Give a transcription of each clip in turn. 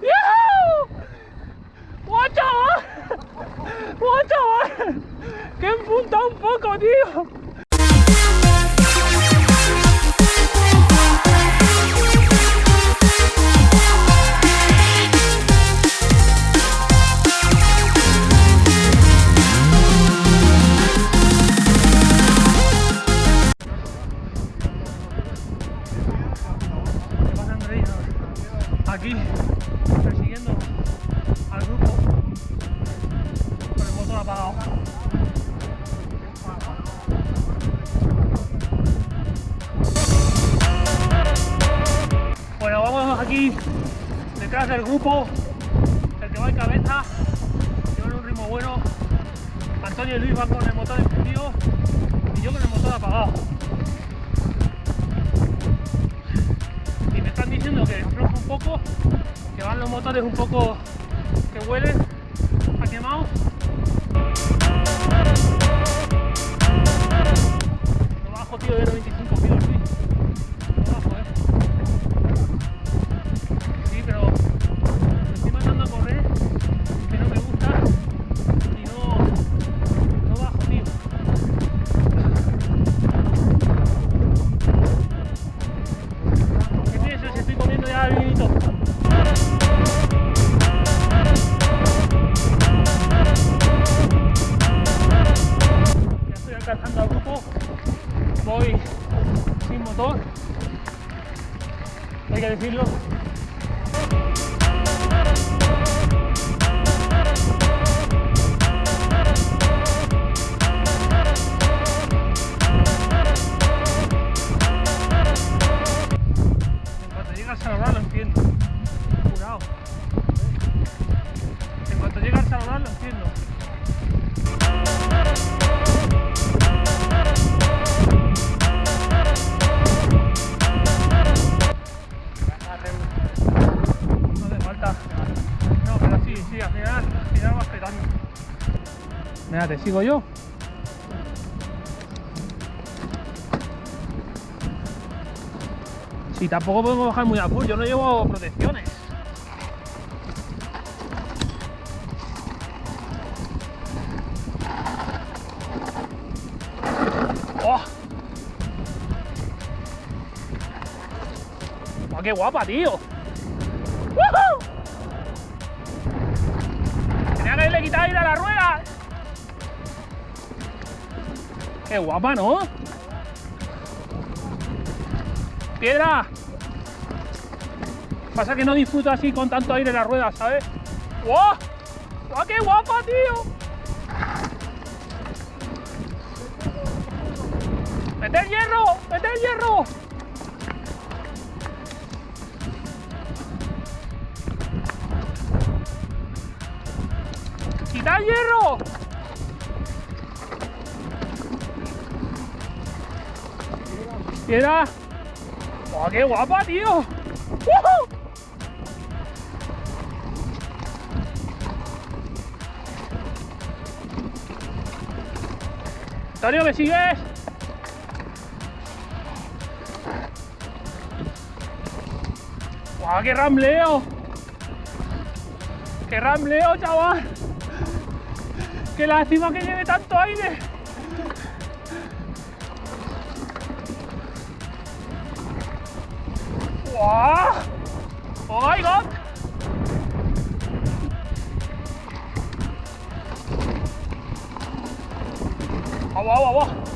¡Yujú! ¡Guau, chaval! ¡Guau, chaval! ¡Que he un poco, tío! Aquí detrás del grupo, el que va en cabeza, que va en un ritmo bueno. Antonio y Luis van con el motor encendido y yo con el motor apagado. y me están diciendo que afloja un poco, que van los motores un poco que huelen Mira, te sigo yo. Sí, tampoco podemos bajar muy a full, yo no llevo protecciones. ¡Oh! ¡Oh, qué guapa, tío! Qué guapa, ¿no? ¡Piedra! Pasa que no disfruto así con tanto aire en la rueda, ¿sabes? ¡Guau! ¡Guau, qué guapa, tío! ¡Mete el hierro! ¡Mete el hierro! ¡Quita el hierro! ¡Piedra! ¡Oh, qué guapa, tío! ¡Woohoo! Antonio, ¿me sigues? ¡Guau, qué rambleo! ¡Qué rambleo, chaval! ¡Qué lástima que lleve tanto aire! 哇，我来一个，好，哇，哇，哇。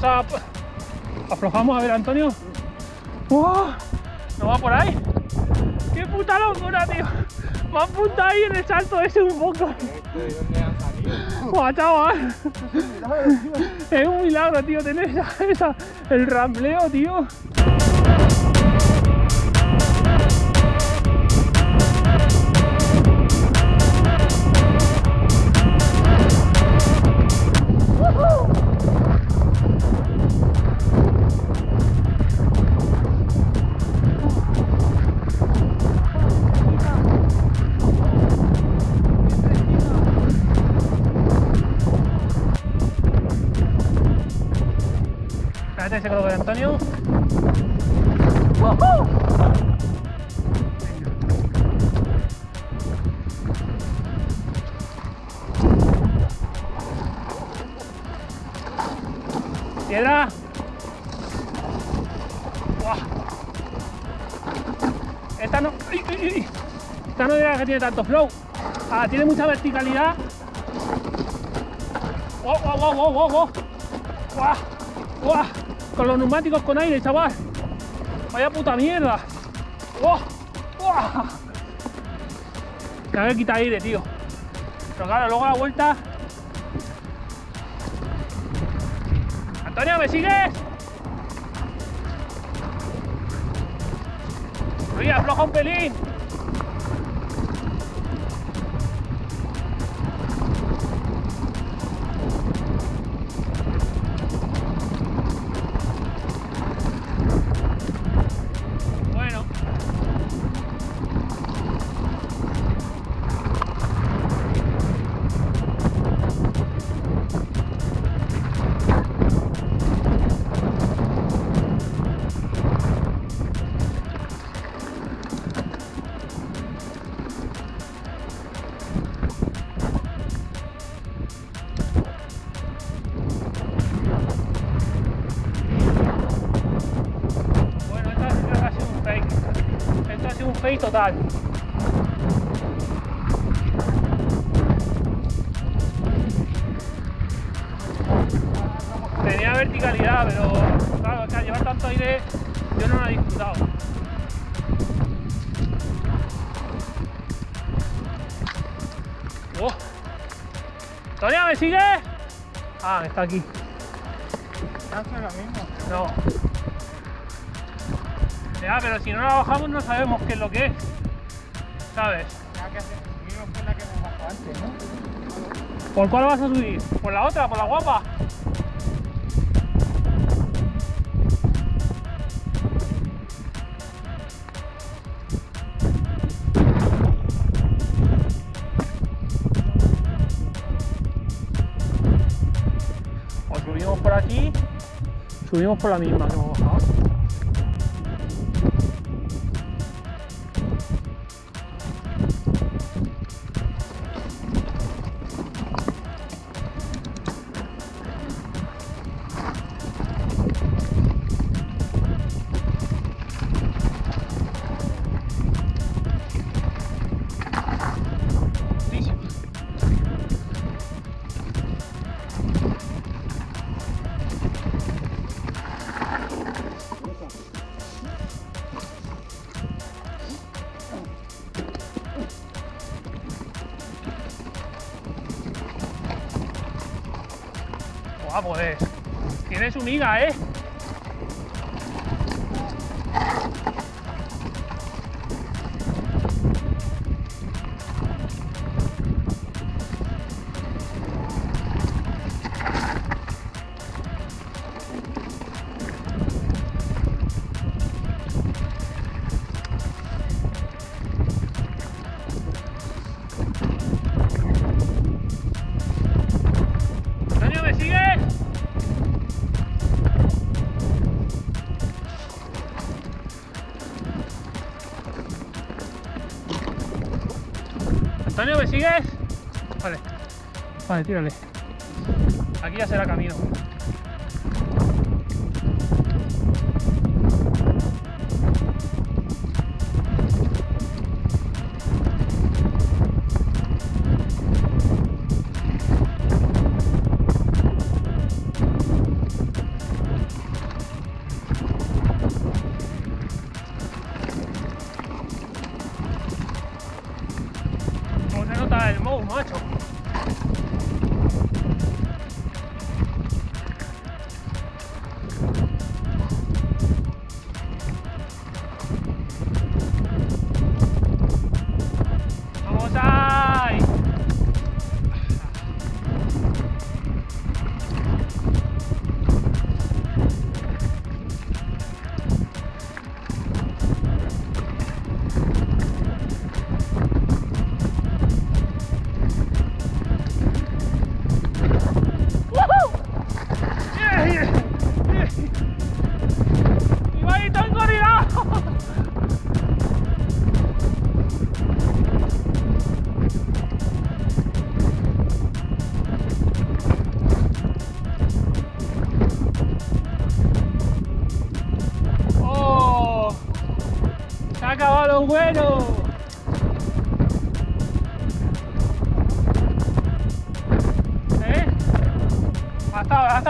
Vamos a... Aflojamos, a ver, Antonio. ¡Wow! ¿No va por ahí? ¡Qué puta locura, tío! Me ha apuntado ahí en el salto ese un poco. ¿De dónde han? Buah, chaval. Es un milagro, tío, tener esa, esa- el rambleo, tío. Espérate, se coloca Antonio. Piedra. Buah. Esta no. ¡Ay, ay, ay! Esta no era que tiene tanto flow. Ah, tiene mucha verticalidad. ¡Wow, wow, wow, wow, wow! wow. ¡Guau! ¡Guau! Con los neumáticos con aire, chaval. Vaya puta mierda. Me voy a quitar aire, tío. Pero claro, luego a la vuelta. Antonio, ¿me sigues? Oye, afloja un pelín. Total. Tenía verticalidad, pero claro, que al llevar tanto aire yo no lo he disfrutado. ¡Oh! ¿Tonia, me sigue? Ah, está aquí. Hace lo mismo. No. Ya, pero si no la bajamos no sabemos qué es lo que es. ¿Sabes? Ya que seguimos por la que hemos bajado antes, ¿no? ¿Por cuál vas a subir? ¿Por la otra? ¿Por la guapa? O subimos por aquí, subimos por la misma que hemos bajado. Guau, pues. Tiene su miga, ¿eh? Sigues? Vale. Vale, tírale. Aquí ya será camino. I'm all macho.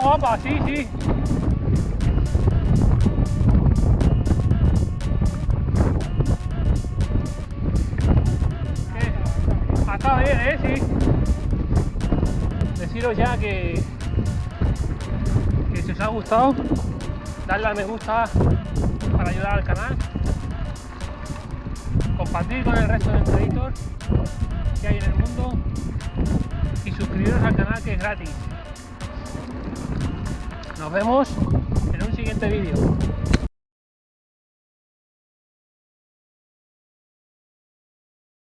Guapa, sí, sí. Ha estado bien, ¿eh? Sí. Deciros ya que, que si os ha gustado, darle al me gusta para ayudar al canal, compartir con el resto de Predators que hay en el mundo y suscribiros al canal que es gratis. Nos vemos en un siguiente vídeo.